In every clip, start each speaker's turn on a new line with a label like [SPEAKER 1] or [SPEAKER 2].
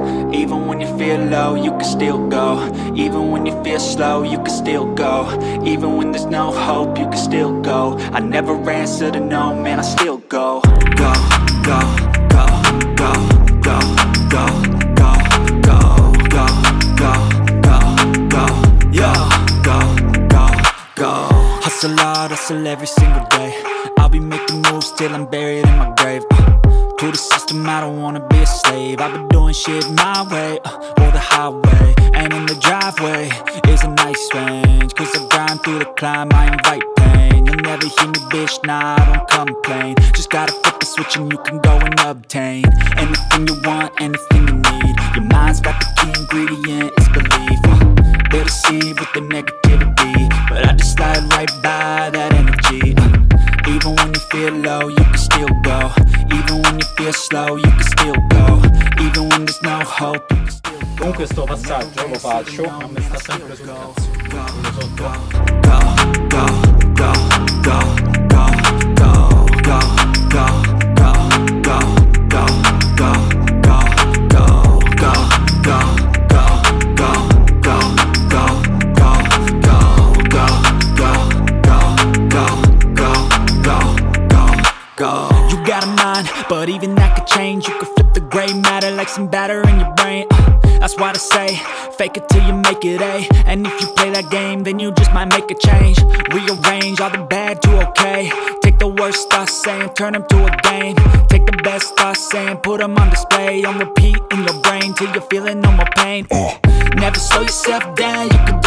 [SPEAKER 1] Even when you feel low, you can still go Even when you feel slow, you can still go Even when there's no hope, you can still go I never answer to no, man, I still go Go, go, go, go, go, go, go, go, go, go, go, go, go, go, go Hustle hard, hustle every single day I'll be making moves till I'm buried in my grave uh, To the system, I don't wanna be a slave. I've been doing shit my way, uh, or the highway And in the driveway is a nice range. Cause I grind through the climb, I invite pain. You'll never hear me, bitch, nah, I don't complain. Just gotta flip the switch and you can go and obtain Anything you want, anything you need. Your mind's got the key ingredient, it's belief. Uh, They deceive with the negativity But I just slide right by that energy. Uh, Even when you feel low, you can still go Even when you feel slow, you can still go Even when there's no hope,
[SPEAKER 2] Comunque sto passaggio lo faccio, a me sta sempre sul cazzo. Quello sotto.
[SPEAKER 1] go, go, go, but even that could change. You could flip the gray matter like some batter in your brain. Uh, That's why they say, fake it till you make it A. And if you play that game, then you just might make a change. Rearrange all the bad to okay. Take the worst thoughts saying, turn them to a game. Take the best thoughts saying, put them on display. On repeat in your brain till you're feeling no more pain. Never slow yourself down, you can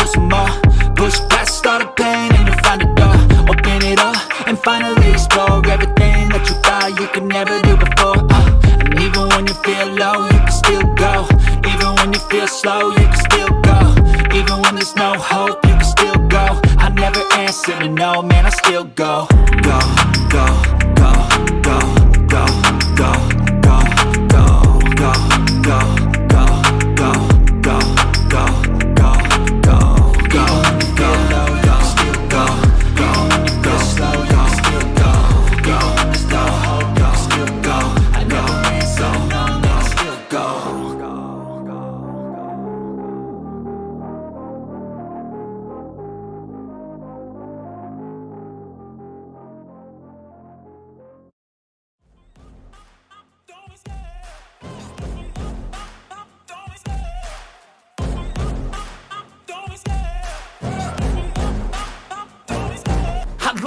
[SPEAKER 1] no, man, I still go.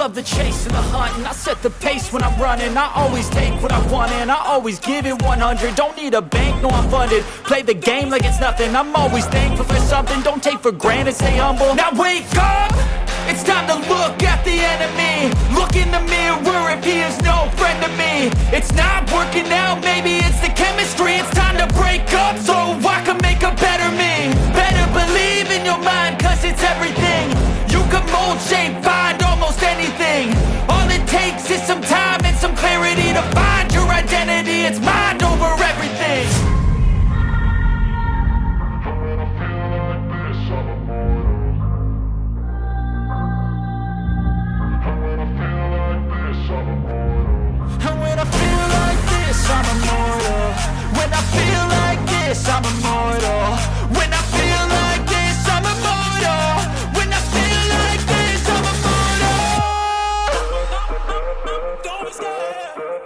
[SPEAKER 3] Love the chase and the hunt and I set the pace when I'm running. I always take what I want and I always give it 100 Don't need a bank, no I'm funded. Play the game like it's nothing. I'm always thankful for something. Don't take for granted, stay humble. Now wake up! It's time to look at the enemy. Look in the mirror if he is no friend to me. It's not working out, maybe it's the chemistry. It's time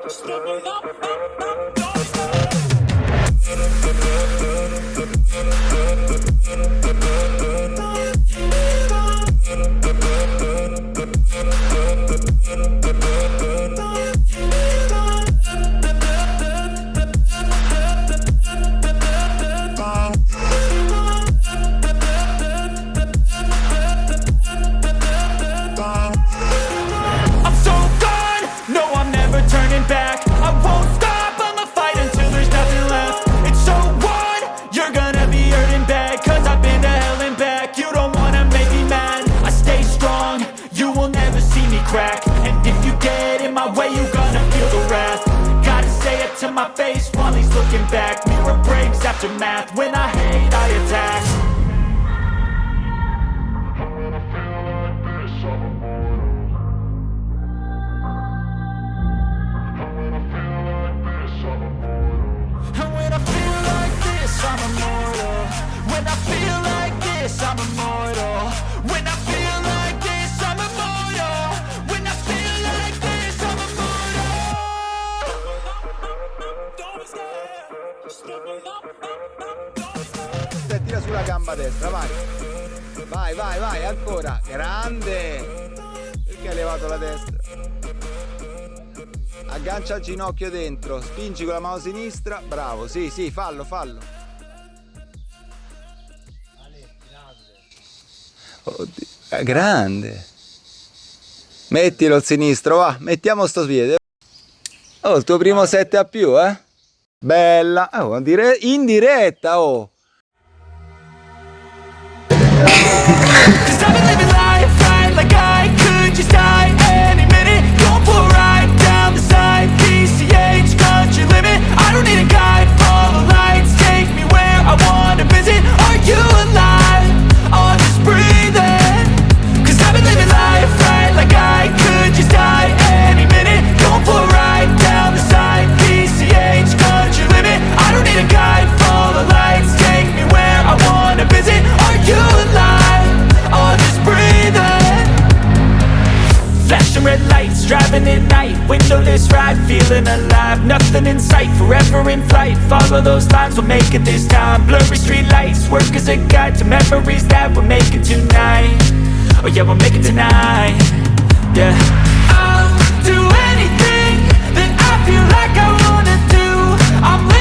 [SPEAKER 3] Step it up, up, up. Looking back Mirror breaks after math, when I
[SPEAKER 4] destra, vai. Vai, vai, vai, ancora. Grande. Perché hai levato la destra? Aggancia il ginocchio dentro, spingi con la mano sinistra. Bravo, sì, sì, fallo, fallo. Oddio, è grande. Mettilo il sinistro, va, mettiamo sto piede. Oh, il tuo primo 7 a più, eh? Bella, oh, in diretta, oh.
[SPEAKER 1] Cause I've feeling alive Nothing in sight, forever in flight. Follow those lines, we'll make it this time. Blurry street lights, work as a guide To memories that we're making tonight. Oh yeah, we'll make it tonight. Yeah. I'll do anything that I feel like I wanna do. I'm